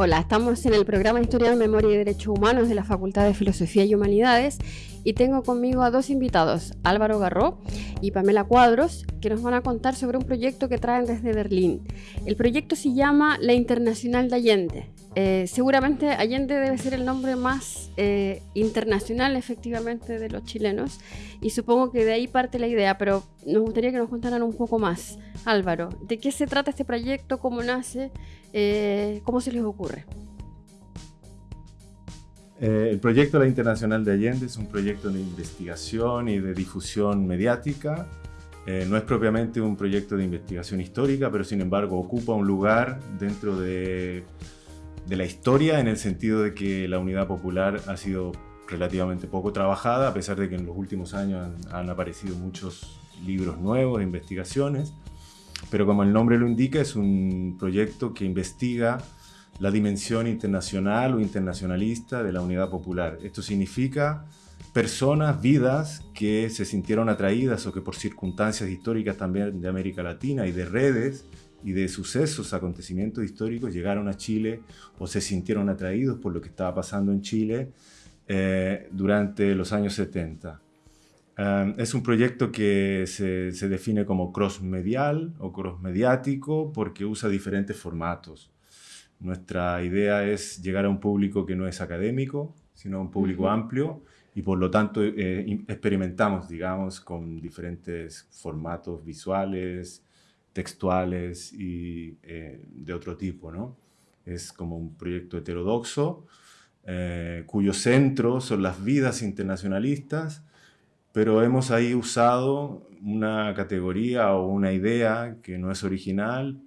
Hola, estamos en el programa Historia, Memoria y Derechos Humanos de la Facultad de Filosofía y Humanidades y tengo conmigo a dos invitados, Álvaro Garró y Pamela Cuadros, que nos van a contar sobre un proyecto que traen desde Berlín. El proyecto se llama La Internacional de Allende. Eh, seguramente Allende debe ser el nombre más eh, internacional efectivamente de los chilenos y supongo que de ahí parte la idea, pero nos gustaría que nos contaran un poco más. Álvaro, ¿de qué se trata este proyecto? ¿Cómo nace? Eh, ¿Cómo se les ocurre? Eh, el proyecto La Internacional de Allende es un proyecto de investigación y de difusión mediática. Eh, no es propiamente un proyecto de investigación histórica, pero sin embargo ocupa un lugar dentro de, de la historia en el sentido de que la unidad popular ha sido relativamente poco trabajada, a pesar de que en los últimos años han, han aparecido muchos libros nuevos, investigaciones. Pero como el nombre lo indica, es un proyecto que investiga la dimensión internacional o internacionalista de la unidad popular. Esto significa personas, vidas que se sintieron atraídas o que por circunstancias históricas también de América Latina y de redes y de sucesos, acontecimientos históricos llegaron a Chile o se sintieron atraídos por lo que estaba pasando en Chile eh, durante los años 70. Eh, es un proyecto que se, se define como cross-medial o cross-mediático porque usa diferentes formatos. Nuestra idea es llegar a un público que no es académico, sino un público amplio y por lo tanto eh, experimentamos, digamos, con diferentes formatos visuales, textuales y eh, de otro tipo, ¿no? Es como un proyecto heterodoxo eh, cuyo centro son las vidas internacionalistas, pero hemos ahí usado una categoría o una idea que no es original,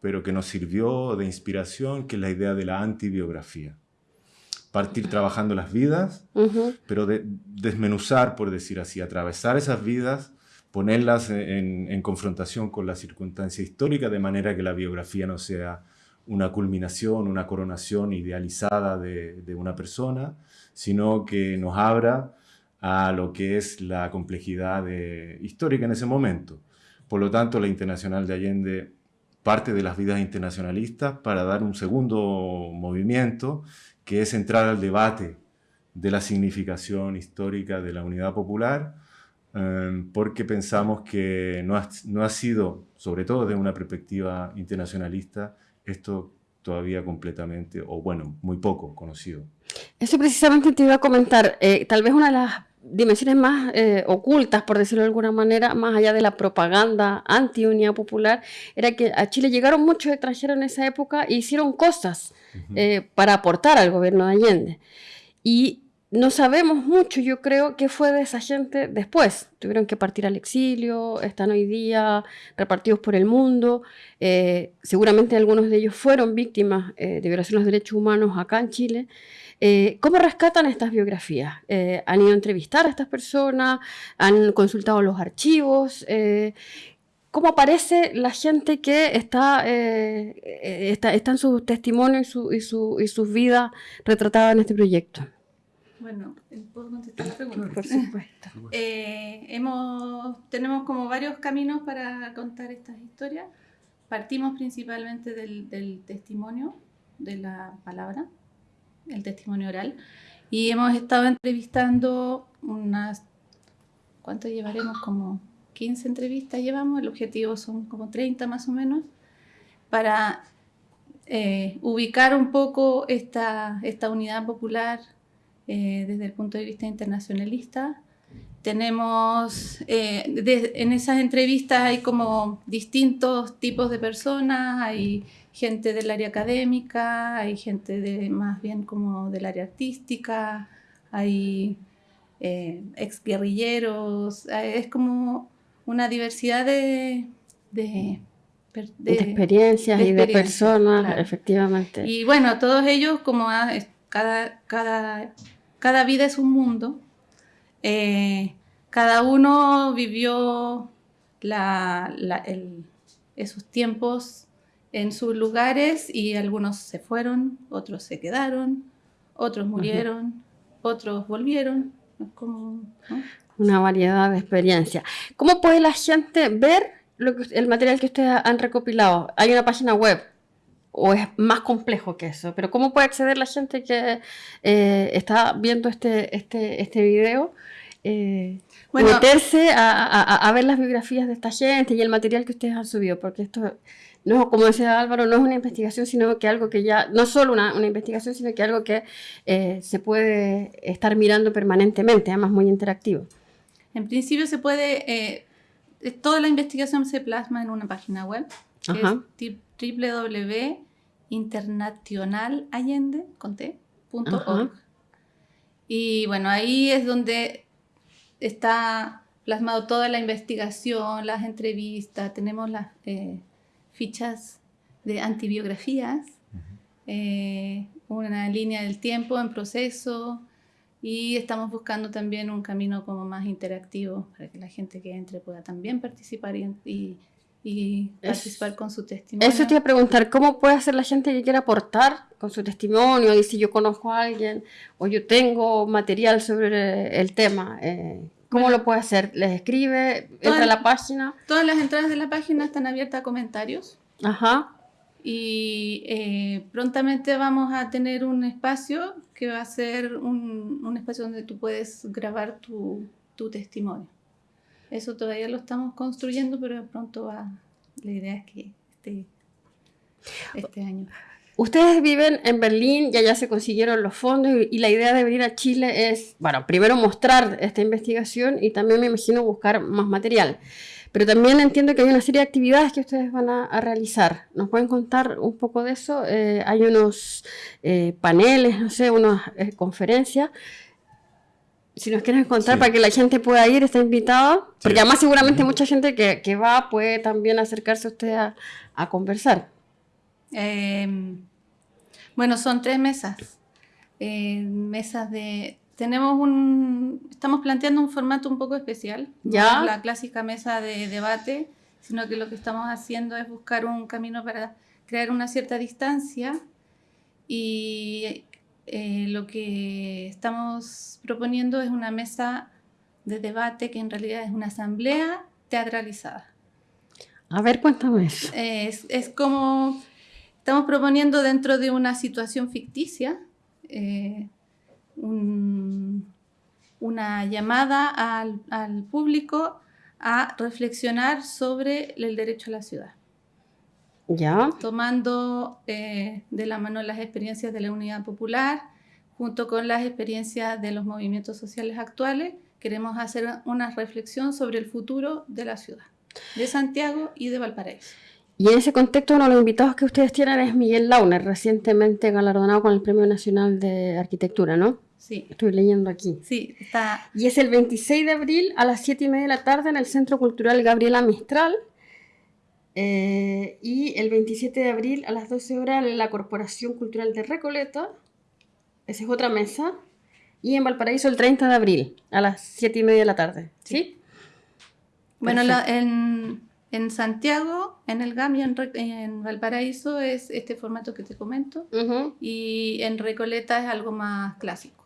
pero que nos sirvió de inspiración, que es la idea de la antibiografía. Partir trabajando las vidas, pero de, desmenuzar, por decir así, atravesar esas vidas, ponerlas en, en, confrontación con la circunstancia histórica, de manera que la biografía no sea una culminación, una coronación idealizada de, una persona, sino que nos abra a lo que es la complejidad de, histórica en ese momento. Por lo tanto, la Internacional de Allende parte de las vidas internacionalistas para dar un segundo movimiento, que es entrar al debate de la significación histórica de la unidad popular, eh, porque pensamos que no ha, no ha sido, sobre todo desde una perspectiva internacionalista, esto todavía completamente, o bueno, muy poco conocido. Eso precisamente te iba a comentar, eh, tal vez una de las dimensiones más eh, ocultas, por decirlo de alguna manera, más allá de la propaganda anti-unidad popular, era que a Chile llegaron muchos extranjeros en esa época e hicieron cosas uh -huh. eh, para aportar al gobierno de Allende. Y no sabemos mucho, yo creo, qué fue de esa gente después. Tuvieron que partir al exilio, están hoy día repartidos por el mundo. Eh, seguramente algunos de ellos fueron víctimas eh, de violación de los derechos humanos acá en Chile. Eh, ¿Cómo rescatan estas biografías? Eh, ¿Han ido a entrevistar a estas personas? ¿Han consultado los archivos? Eh, ¿Cómo aparece la gente que está, está en sus testimonios y, su, y, su, y sus vidas retratadas en este proyecto? Bueno, ¿puedo contestar la pregunta? Por supuesto. Eh, hemos, tenemos como varios caminos para contar estas historias. Partimos principalmente del, del testimonio, de la palabra, el testimonio oral, y hemos estado entrevistando unas, ¿cuánto llevaremos? Como 15 entrevistas llevamos, el objetivo son como 30 más o menos, para eh, ubicar un poco esta, esta unidad popular eh, desde el punto de vista internacionalista. Tenemos, eh, de, en esas entrevistas hay como distintos tipos de personas, hay gente del área académica, hay gente de, más bien como del área artística, hay eh, exguerrilleros, es como una diversidad de, de, de, de experiencias de y de personas, claro. efectivamente. Y bueno, todos ellos, como cada, cada, cada vida es un mundo, eh, cada uno vivió la, la, el, esos tiempos en sus lugares y algunos se fueron, otros se quedaron, otros murieron, otros volvieron. Como, ¿no? Una variedad de experiencias. ¿Cómo puede la gente ver lo que, el material que ustedes han recopilado? Hay una página web. O es más complejo que eso. Pero ¿cómo puede acceder la gente que eh, está viendo este, este, este video? Eh, meterse a, ver las biografías de esta gente y el material que ustedes han subido, porque esto no, como decía Álvaro, no es una investigación, sino que algo que ya, no solo una, investigación, sino que algo que eh, se puede estar mirando permanentemente, además muy interactivo. En principio se puede, eh, toda la investigación se plasma en una página web, que es www.internacionalallende.org. Y bueno, ahí es donde está plasmado toda la investigación, las entrevistas, tenemos las eh, fichas de antibiografías, eh, una línea del tiempo en proceso y estamos buscando también un camino como más interactivo para que la gente que entre pueda también participar y, participar con su testimonio. Eso te iba a preguntar, ¿cómo puede hacer la gente que quiera aportar con su testimonio? Y si yo conozco a alguien o yo tengo material sobre el tema, eh, ¿Cómo lo puede hacer? ¿Les escribe? ¿Entra a la página? Todas las entradas de la página están abiertas a comentarios. Ajá. Y eh, prontamente vamos a tener un espacio que va a ser un, un espacio donde tú puedes grabar tu, tu, testimonio. Eso todavía lo estamos construyendo, pero de pronto va. La idea es que esté este año. Ustedes viven en Berlín, ya ya se consiguieron los fondos y, la idea de venir a Chile es, bueno, primero mostrar esta investigación y también me imagino buscar más material. Pero también entiendo que hay una serie de actividades que ustedes van a, realizar. ¿Nos pueden contar un poco de eso? Eh, hay unos eh, paneles, no sé, unas eh, conferencias. Si nos quieren contar para que la gente pueda ir, está invitada. Porque además seguramente mucha gente que, va puede también acercarse a usted a, a conversar. Em, bueno, son tres mesas. Eh, mesas de... Tenemos un... Estamos planteando un formato un poco especial. ¿Ya? No la clásica mesa de debate, sino que lo que estamos haciendo es buscar un camino para crear una cierta distancia y eh, lo que estamos proponiendo es una mesa de debate que en realidad es una asamblea teatralizada. A ver, cuéntame eso. Es, es como Estamos proponiendo dentro de una situación ficticia eh, una llamada al, público a reflexionar sobre el derecho a la ciudad. ¿Ya? Tomando eh, de la mano las experiencias de la unidad popular, junto con las experiencias de los movimientos sociales actuales, queremos hacer una reflexión sobre el futuro de la ciudad, de Santiago y de Valparaíso. Y en ese contexto, uno de los invitados que ustedes tienen es Miguel Launer, recientemente galardonado con el Premio Nacional de Arquitectura, ¿no? Sí. Estoy leyendo aquí. Sí, está. Y es el 26 de abril a las 7 y media de la tarde en el Centro Cultural Gabriela Mistral. Eh, y el 27 de abril a las 12 horas en la Corporación Cultural de Recoleta. Esa es otra mesa. Y en Valparaíso el 30 de abril a las 7 y media de la tarde. ¿Sí? Bueno, la, en, en Santiago, en el GAM y en, Valparaíso es este formato que te comento. Y en Recoleta es algo más clásico.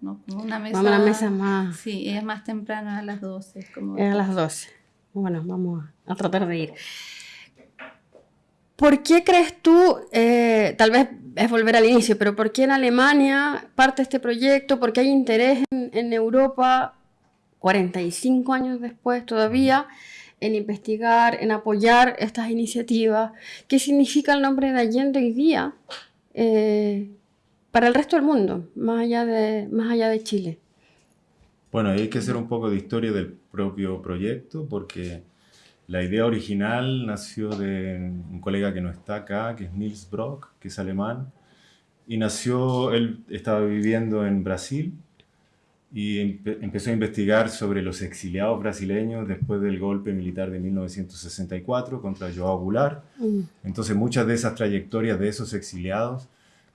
¿no? Una mesa, una mesa más. Sí, es más temprano, a las 12. Como es a las 12. Bueno, vamos a, tratar de ir. ¿Por qué crees tú, eh, tal vez es volver al inicio, pero por qué en Alemania parte este proyecto? ¿Por qué hay interés en, en Europa 45 años después todavía? en investigar, en apoyar estas iniciativas. ¿Qué significa el nombre de Allende hoy día eh, para el resto del mundo, más allá, de, más allá de Chile? Bueno, hay que hacer un poco de historia del propio proyecto, porque la idea original nació de un colega que no está acá, que es Nils Brock, que es alemán, y nació, él estaba viviendo en Brasil, y empezó a investigar sobre los exiliados brasileños después del golpe militar de 1964 contra Joao Goulart. Mm. Entonces muchas de esas trayectorias de esos exiliados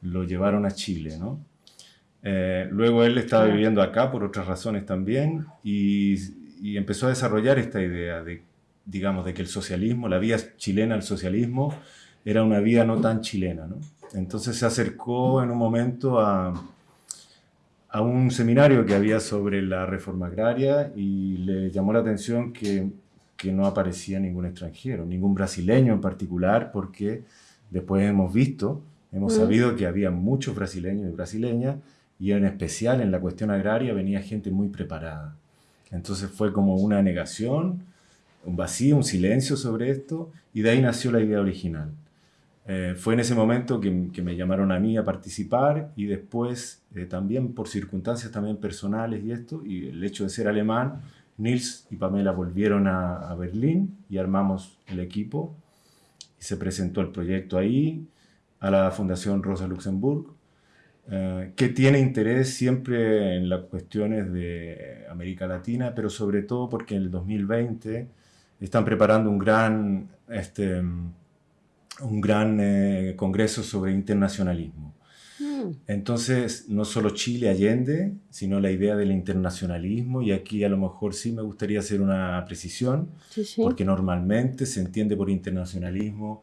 lo llevaron a Chile, ¿no? Eh, luego él estaba viviendo acá por otras razones también y, y, empezó a desarrollar esta idea de, digamos, de que el socialismo, la vía chilena al socialismo, era una vía no tan chilena, ¿no? Entonces se acercó en un momento a, a un seminario que había sobre la reforma agraria y le llamó la atención que, que no aparecía ningún extranjero, ningún brasileño en particular, porque después hemos visto, hemos Mm. sabido que había muchos brasileños y brasileñas, y en especial en la cuestión agraria venía gente muy preparada. Entonces fue como una negación, un vacío, un silencio sobre esto, y de ahí nació la idea original. Eh, fue en ese momento que, que me llamaron a mí a participar y después eh, también por circunstancias también personales y esto, y el hecho de ser alemán, Nils y Pamela volvieron a, Berlín y armamos el equipo y se presentó el proyecto ahí a la Fundación Rosa Luxemburg, eh, que tiene interés siempre en las cuestiones de América Latina, pero sobre todo porque en el 2020 están preparando un gran, este, un gran eh, congreso sobre internacionalismo. Mm. Entonces, no solo Chile Allende, sino la idea del internacionalismo, y aquí a lo mejor sí me gustaría hacer una precisión, Sí, sí. porque normalmente se entiende por internacionalismo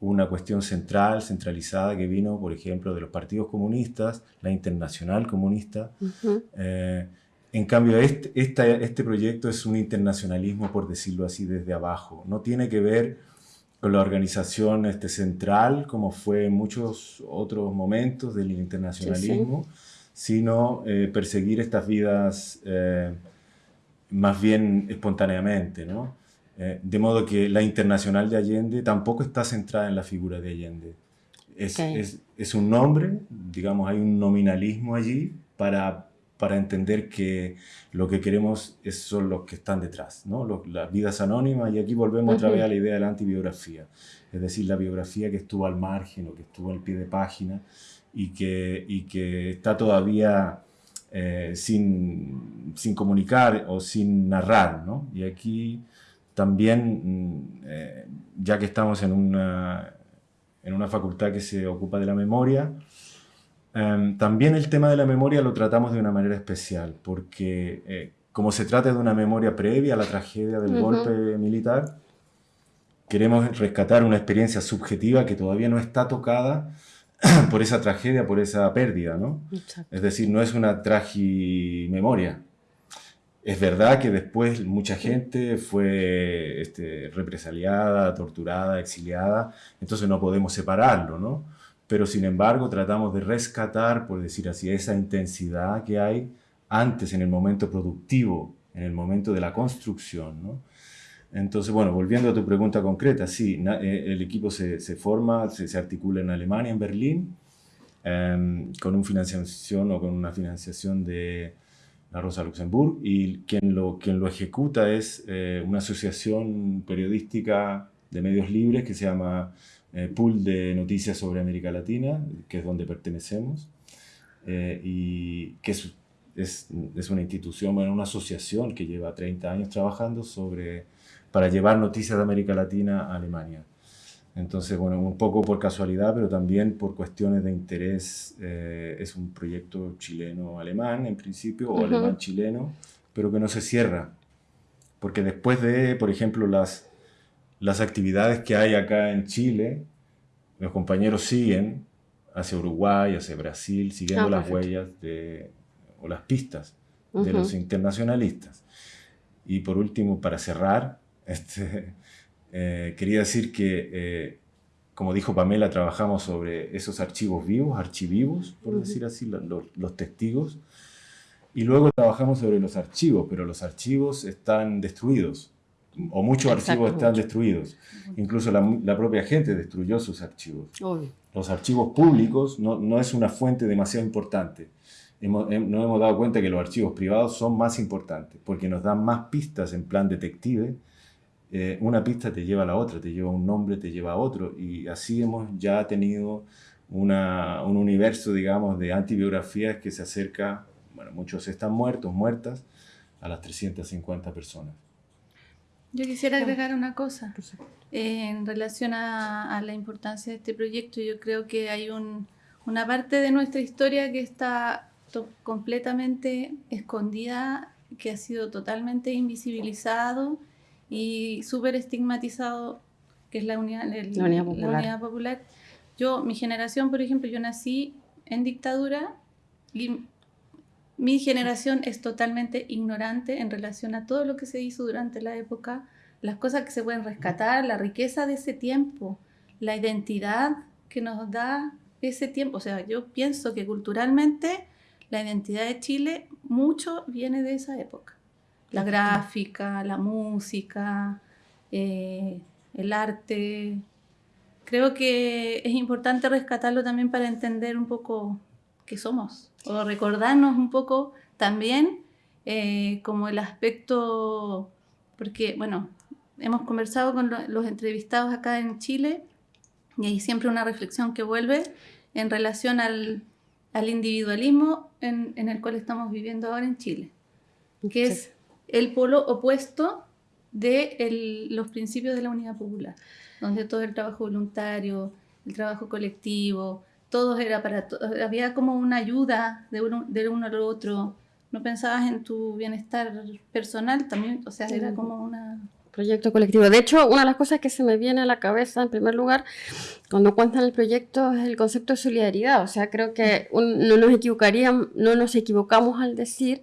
una cuestión central, centralizada, que vino, por ejemplo, de los partidos comunistas, la internacional comunista. Ujú. Eh, en cambio, este, esta- este proyecto es un internacionalismo, por decirlo así, desde abajo. No tiene que ver con la organización este, central, como fue en muchos otros momentos del internacionalismo, sino eh, perseguir estas vidas eh, más bien espontáneamente, ¿no? Eh, de modo que la internacional de Allende tampoco está centrada en la figura de Allende. Es, Ok. es, es un nombre, digamos, hay un nominalismo allí para, para entender que lo que queremos es, son los que están detrás, ¿no? Los- las vidas anónimas, y aquí volvemos otra Ujú. vez a la idea de la antibiografía, es decir, la biografía que estuvo al margen o que estuvo al pie de página y que, y que está todavía eh, sin, sin comunicar o sin narrar, ¿no? Y aquí también, mm, eh, ya que estamos en una, en una facultad que se ocupa de la memoria, em, también el tema de la memoria lo tratamos de una manera especial, porque eh, como se trata de una memoria previa a la tragedia del golpe militar, queremos rescatar una experiencia subjetiva que todavía no está tocada por esa tragedia, por esa pérdida, ¿no? Exacto. Es decir, no es una tragimemoria. Es verdad que después mucha gente fue este, represaliada, torturada, exiliada, entonces no podemos separarlo, ¿no? Pero sin embargo tratamos de rescatar, por decir así, esa intensidad que hay antes en el momento productivo, en el momento de la construcción, ¿no? Entonces, bueno, volviendo a tu pregunta concreta, sí, eh, el equipo se, forma, se, articula en Alemania, en Berlín, em, con una financiación o con una financiación de la Rosa Luxemburg y quien lo, quien lo ejecuta es eh, una asociación periodística de medios libres que se llama eh, Pool de Noticias sobre América Latina, que es donde pertenecemos, eh, y que es, es, es una institución, bueno, una asociación que lleva 30 años trabajando sobre, para llevar noticias de América Latina a Alemania. Entonces, bueno, un poco por casualidad, pero también por cuestiones de interés, eh, es un proyecto chileno-alemán en principio, o Ujú. alemán-chileno, pero que no se cierra. Porque después de, por ejemplo, las, las actividades que hay acá en Chile, los compañeros siguen hacia Uruguay, hacia Brasil, siguiendo Ah, las huellas de, o las pistas de los internacionalistas. Y por último, para cerrar, este, eh, quería decir que, eh, como dijo Pamela, trabajamos sobre esos archivos vivos, archivivos, por decir así, lo- lo- los testigos. Y luego trabajamos sobre los archivos, pero los archivos están destruidos, o muchos Exacto, archivos están mucho. destruidos. Incluso la, la propia gente destruyó sus archivos Obvio. los archivos públicos no, no es una fuente demasiado importante. Hemos, hem- nos hemos dado cuenta que los archivos privados son más importantes porque nos dan más pistas en plan detective. Eh, una pista te lleva a la otra, te lleva a un nombre, te lleva a otro. Y así hemos ya tenido una- un universo, digamos, de antibiografías que se acerca, bueno, muchos están muertos, muertas, a las 350 personas. Yo quisiera agregar una cosa. Eh, en relación a, a la importancia de este proyecto, yo creo que hay un- una parte de nuestra historia que está completamente escondida, que ha sido totalmente invisibilizado y súper estigmatizado, que es la unidad, el- La Unidad Popular. Unidad Popular. Yo, mi generación, por ejemplo, yo nací en dictadura y mi generación es totalmente ignorante en relación a todo lo que se hizo durante la época, las cosas que se pueden rescatar, la riqueza de ese tiempo, la identidad que nos da ese tiempo. O sea, yo pienso que culturalmente la identidad de Chile mucho viene de esa época. La gráfica, la música, eh, el arte. Creo que es importante rescatarlo también para entender un poco qué somos o recordarnos un poco también eh, como el aspecto, porque bueno, hemos conversado con los entrevistados acá en Chile y hay siempre una reflexión que vuelve en relación al, individualismo en, el cual estamos viviendo ahora en Chile, que es el polo opuesto de los principios de la unidad popular, donde todo el trabajo voluntario, el trabajo colectivo, todo era para todos, había como una ayuda de uno, de uno al otro, no pensabas en tu bienestar personal también, o sea, era como una proyecto colectivo. De hecho, una de las cosas que se me viene a la cabeza, en primer lugar, cuando cuentan el proyecto, es el concepto de solidaridad. O sea, creo que no nos equivocaríamos, no nos equivocamos al decir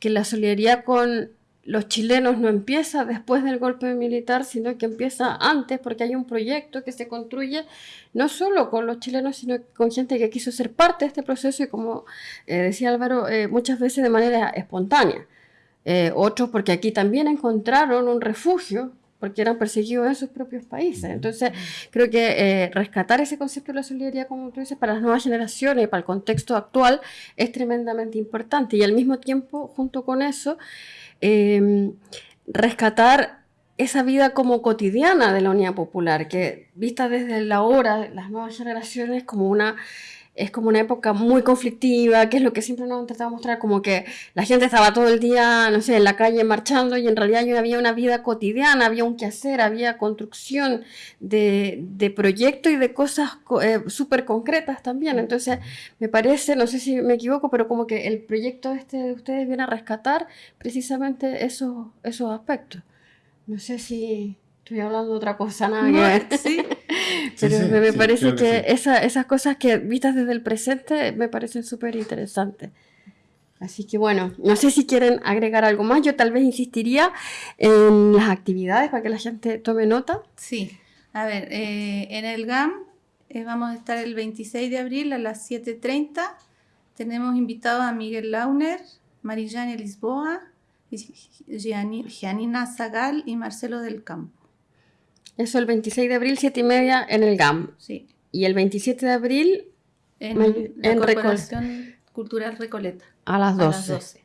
que la solidaridad con los chilenos no empieza después del golpe militar, sino que empieza antes, porque hay un proyecto que se construye no solo con los chilenos, sino con gente que quiso ser parte de este proceso y como eh, decía Álvaro, eh, muchas veces de manera espontánea. Eh, otros porque aquí también encontraron un refugio porque eran perseguidos en sus propios países. Entonces, creo que rescatar ese concepto de la solidaridad, como tú dices, para las nuevas generaciones y para el contexto actual es tremendamente importante. Y al mismo tiempo, junto con eso, em, rescatar esa vida como cotidiana de la Unidad Popular, que vista desde la hora, las nuevas generaciones como una es como una época muy conflictiva, que es lo que siempre nos han tratado de mostrar, como que la gente estaba todo el día, no sé, en la calle marchando y en realidad había una vida cotidiana, había un quehacer, había construcción de, de proyectos y de cosas eh, súper concretas también. Entonces, me parece, no sé si me equivoco, pero como que el proyecto este de ustedes viene a rescatar precisamente esos, esos aspectos. No sé si estoy hablando de otra cosa, nada que ver. Sí. Pero me, parece que, esas cosas que vistas desde el presente me parecen súper interesantes. Así que bueno, no sé si quieren agregar algo más. Yo tal vez insistiría en las actividades para que la gente tome nota. Sí, a ver, eh, en el GAM eh, vamos a estar el 26 de abril a las 7.30. Tenemos invitados a Miguel Launer, Marillane Lisboa, Gianina Zagal y Marcelo del Campo. Eso el 26 de abril, 7 y media en el GAM. Sí. Y el 27 de abril en, la Corporación Cultural Recoleta. A las 12.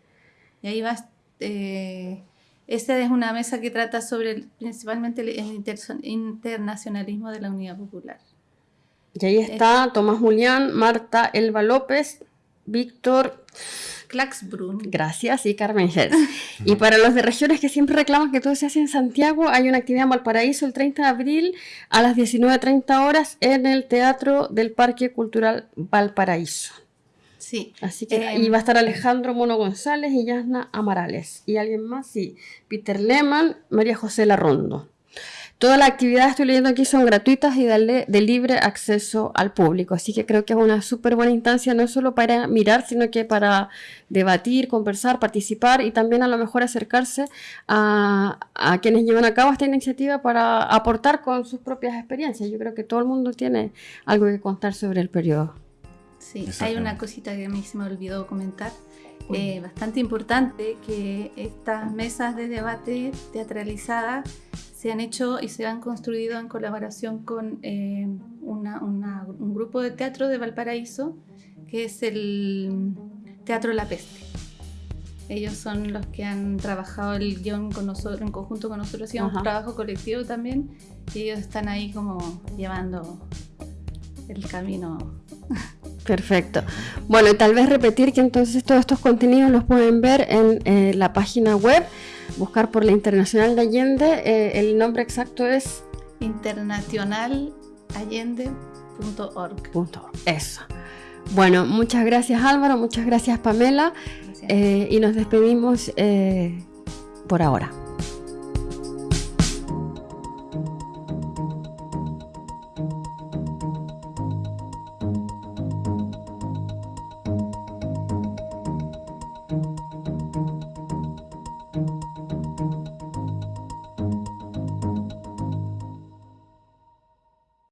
Y ahí vas. Eh, esta es una mesa que trata sobre principalmente el internacionalismo de la Unidad Popular. Y ahí está Tomás Julián, Marta Elba López, Víctor Claxbrun. Gracias, y Carmen Hertz. y para los de regiones que siempre reclaman que todo se hace en Santiago, hay una actividad en Valparaíso el 30 de abril a las 19.30 horas en el Teatro del Parque Cultural Valparaíso. Sí. Así que ahí va a estar Alejandro Mono González y Yasna Amarales. Y alguien más, sí. Peter Lehmann, María José Larrondo. Todas las actividades, estoy leyendo aquí, son gratuitas y de, de libre acceso al público. Así que creo que es una súper buena instancia, no solo para mirar, sino que para debatir, conversar, participar y también a lo mejor acercarse a, a quienes llevan a cabo esta iniciativa para aportar con sus propias experiencias. Yo creo que todo el mundo tiene algo que contar sobre el periodo. Sí, hay una cosita que a mí se me olvidó comentar. Eh, bastante importante que estas mesas de debate teatralizadas se han hecho y se han construido en colaboración con eh, un grupo de teatro de Valparaíso, que es el Teatro La Peste. Ellos son los que han trabajado el guion con nosotros, en conjunto con nosotros, y un trabajo colectivo también, y ellos están ahí como llevando el camino. Perfecto. Bueno, y tal vez repetir que entonces todos estos contenidos los pueden ver en eh, la página web buscar por la Internacional de Allende. Eh, el nombre exacto es internacionalayende.org. Eso. Bueno, muchas gracias Álvaro, muchas gracias Pamela eh, y nos despedimos por ahora.